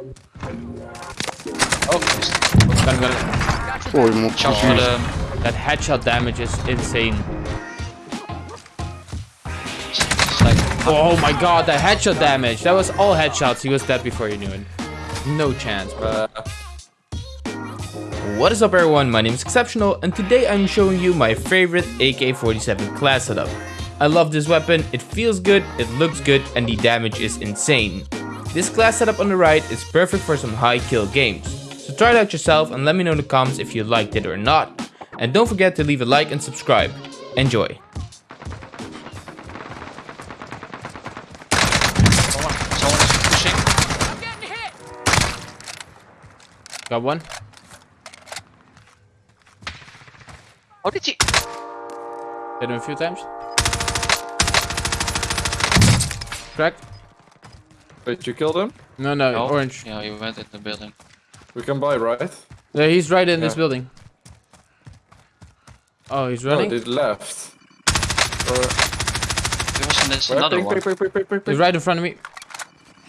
Oh, Got him, got him. Oj, mot shot for the... That headshot damage is insane. Like... Oh my god, the headshot damage. That was all headshots. He was dead before you knew it. No chance, bro. What is up everyone, my name is Exceptional and today I'm showing you my favorite AK-47 class setup. I love this weapon, it feels good, it looks good and the damage is insane. This class setup on the right is perfect for some high kill games. So try it out yourself and let me know in the comments if you liked it or not. And don't forget to leave a like and subscribe. Enjoy. Someone, someone is pushing. Got one? How did he... Hit him a few times. Cracked? Wait, you killed him? No, no, No. orange. Yeah, he went in the building. We can buy, right? Yeah, he's right in this building. Oh, he's No, running? they left. Or, There was in this where? another Ping, one. ping, ping, He's right in front of me.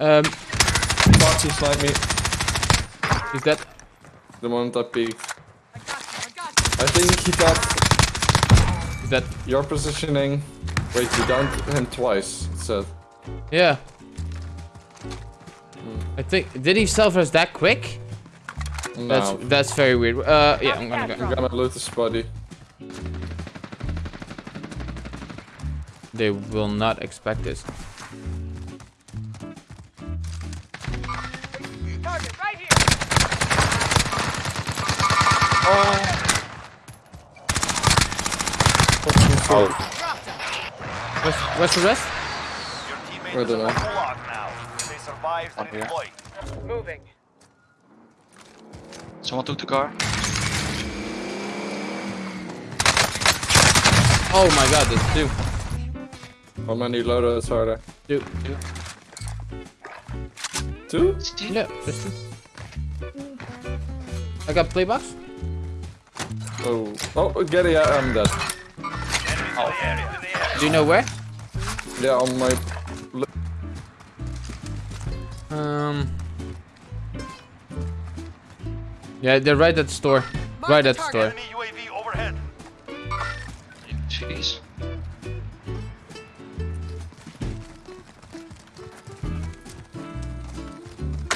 Um, Fuck, he sniped me he's dead. the moment I peeked. I think he got He's dead. your positioning. Wait, you downed him twice, it said. Yeah. I think did he self res that quick? No. That's that's very weird. Uh, yeah, I'm gonna go. I'm gonna loot his body. They will not expect this. Oh, What's what's the rest? I don't know. One here. Moving. Someone took the car. Oh my god, there's two. How many loadouts are there? Two. Two? See? Yeah, just two. I got playbox. Oh. Oh, Gary, I- I'm dead. Oh. Do you know where? Yeah, on my... Yeah, they're right at the store. Right at the store. Jeez.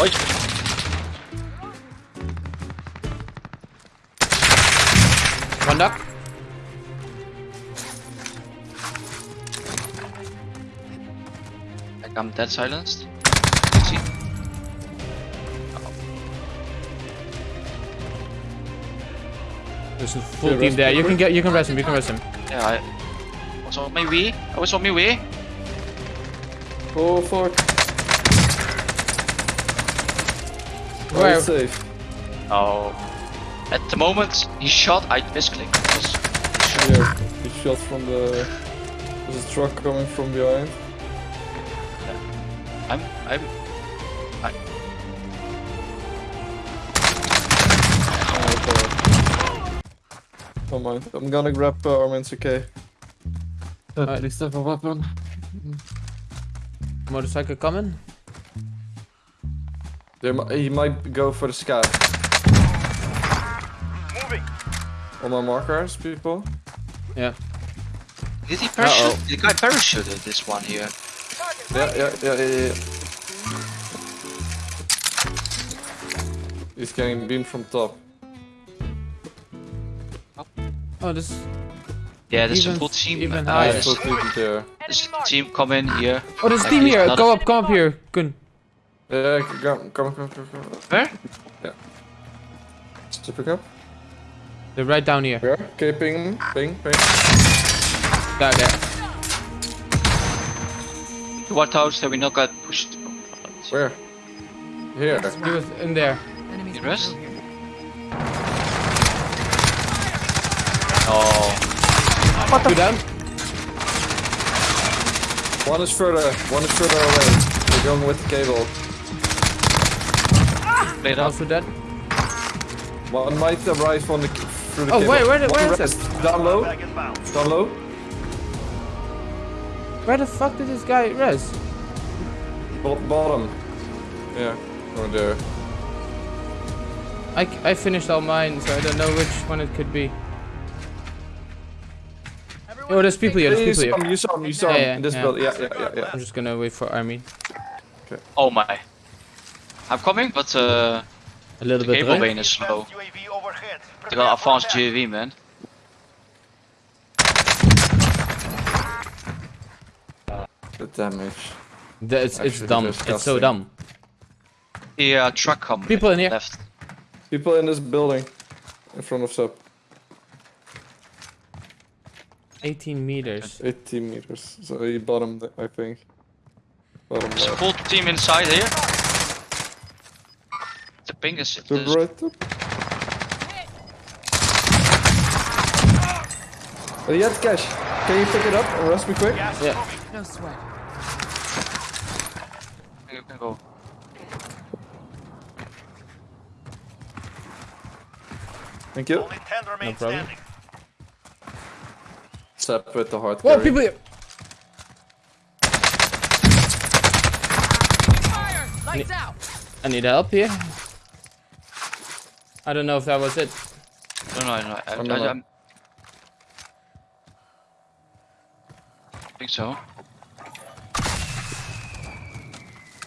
Oi! One duck. I'm dead silenced. There's a full Yeah, team there. You can get. You can rest him. You can rest him. Yeah, I was on my way. I oh, was on my way. Oh, fuck. Where? Where? safe. Oh. At the moment he shot, I misclicked. Because Yeah, he shot from the... There's a truck coming from behind. I'm, I'm, Don't mind. I'm gonna grab uh, Armin's AK. At least have a weapon. Motorcycle coming. They mi- he might go for the scat. On my markers, people. Yeah. did he parachute? Uh-oh. The guy parachuted this one here. Yeah, yeah, yeah, yeah, yeah. He's getting beamed from top. Oh, this. Yeah, there's Even- a full team. even uh, higher. there's, Full team there. there's a team come in here. Oh, there's a team here. not Come up. Come up here. Kun. Yeah, come, come, come, come, come. Where? To pick up. They're right down here. Where? Okay, ping, ping, ping. There, there. The White House that we not got pushed. Where? Here. He was in there. The rest? Oh, Two down. One is further, one is further away. We're going with the cable. Ah! played up. Also dead. One might arrive on the through the Oh, cable. wait, where the- One where is rest. Down low. Down low. Where the fuck did this guy res? Bo- bottom. Yeah. Or there. I, I finished all mine, so I don't know which one it could be. Oh, there's people here. There's saw people him, here. you saw him, you saw Yeah, him. yeah, in this yeah. building. Yeah, yeah, yeah, yeah. I'm just gonna wait for army. Oh my. I'm coming, but uh, A little the bit cable right? vane is slow. UAV overhead. They got advanced UAV, man. The damage. The- It's, it's Actually dumb. It's so dumb. The uh, truck coming. People in here. Left. People in this building. In front of sub. 18 meters. 18 meters. So he bottomed, I think. Bottom There's a full team inside here. The ping is. To the there's- right up. Oh, you have cash. Can you pick it up and rest me quick? Gas Yeah. No sweat. You can go. Thank you. Only 10 remain problem. Standing. Sap with the hard Whoa, people here! Fire! Lights out! I need help here. I don't know if that was it. No, no, no. I, Oh, I, no. I'm- I think so.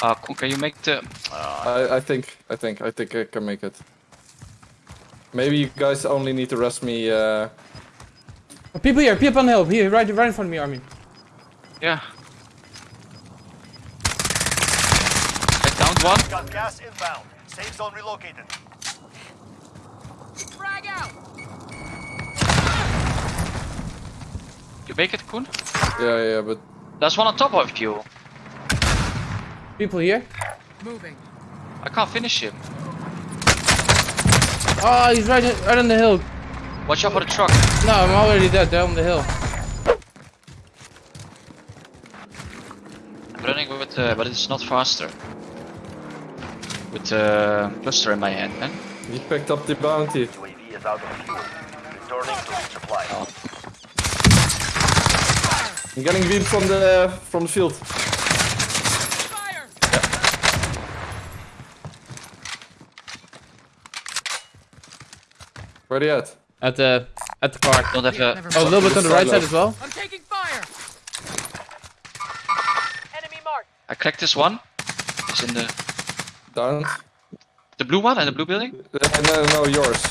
Uh, can you make the? Uh, I, I think, I think, I think I can make it. Maybe you guys only need to rest me, uh... Oh, people here, people on the hill, here, right, right in front of me, Armin. yeah. I downed one. Got gas inbound. Safe zone relocated. Frag out! You make it, Koen. Yeah, yeah, but... There's one on top of you. People here. Moving. I can't finish him. Oh, he's right, right on the hill. Watch out for the truck. No, I'm already dead, they're the hill. I'm running with, uh, but it's not faster. With the cluster in my hand, man. He picked up the bounty. UAV is out of fuel. Returning to resupply. I'm getting beamed from the from the field. Fire! Where they at? At the, at the car. Don't have a. Never Oh, a little bit on the right side as well. I'm taking fire! Enemy marked! I cracked this one. It's in the Down. the blue one and the blue building. Uh, no, no, yours.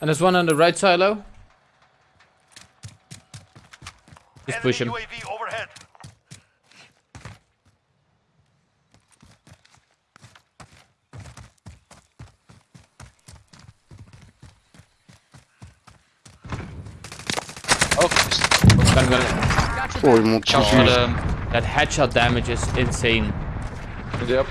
And there's one on the right silo. Just Enemy push him. UAV overhead. Oh, I'm gonna, Got your back. shout for the. that headshot damage is insane. Yep.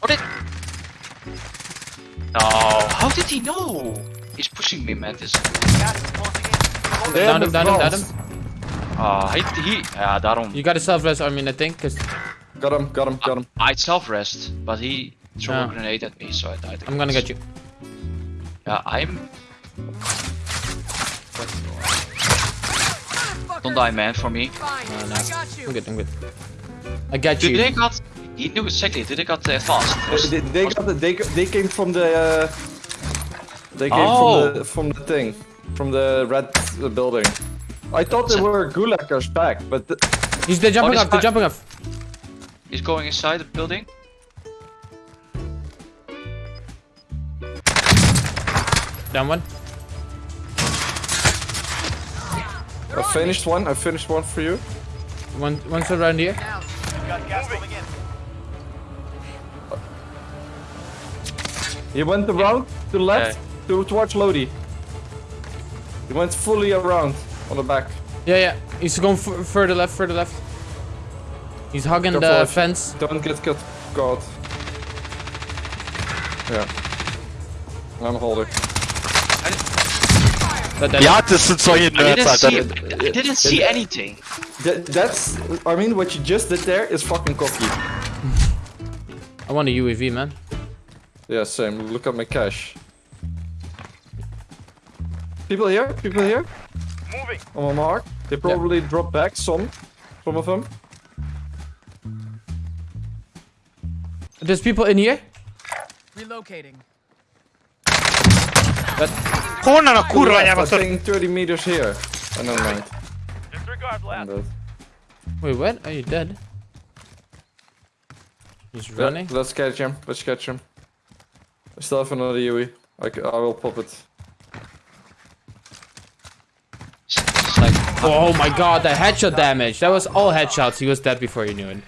How did? Oh, how did he know? He's pushing me, man. This. Gas is closing Down him, down him, down him. Ah, he, he. Ja, daarom. You got a self-rest, I mean, I think, cause Got him, got him, got him. I'd self rest, but he threw Yeah. a grenade at me, so I died. I'm gonna get you. Yeah, I'm. Fucker. Don't die, man, for me. Fine. No, no. I got you. I'm good, I'm good. I got Did you. they got? He knew exactly. Did they got the advanced? Was- They, they got the, they they came from the uh, they came Oh. from the from the thing from the red uh, building. I thought they were gulaggers back, but the, He's they're jumping this up, they're jumping up. He's going inside the building. Down one. I finished one. I finished one for you. One one's around here. Down. Got gas moving in. He went around to the left to towards Lodi. He went fully around on the back. Yeah, yeah. He's going f further left, further left. He's hugging Careful the if- fence. Don't get cut caught. Yeah. I'm holding. That, that, Ja, das sind solche I didn't Alter. see. I didn't see anything. That, that's. I mean, what you just did there is fucking cocky. I want a UAV, man. Yeah, same. Look at my cash. People here? People here? Moving. On my mark. They probably drop back some Some of them. There's people in here. Relocating. Kurna no kurwa, ja I was to... 30 meters here. Oh, never mind. Disregard I'm last. Wait, what? Are you dead? He's running. let's catch him. Let's catch him. I still have another Yui. I, c- I will pop it. It's, it's like Oh my god, that headshot damage. That was all headshots. He was dead before you knew it.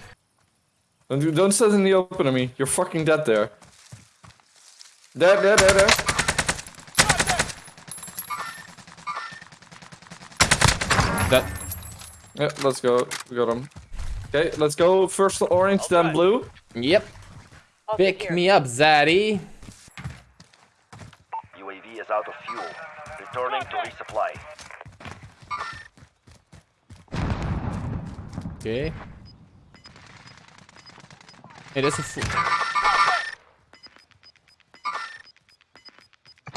Don't, do- don't stand in the open on me. You're fucking dead there. There, there, there, there. That Yeah, let's go. We got him. Okay, let's go. First orange, then blue. Yep. Pick me up, Zaddy. UAV is out of fuel. Returning to resupply. Okay. Hey, that's a fool.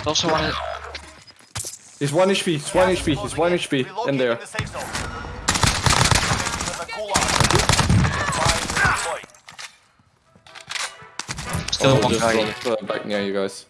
also one. Of- He's 1 HP. He's 1 HP. He's 1 HP. In there. The safe zone. The gulag. Fire deployed. Still Oh, one guy. uh, back near you guys.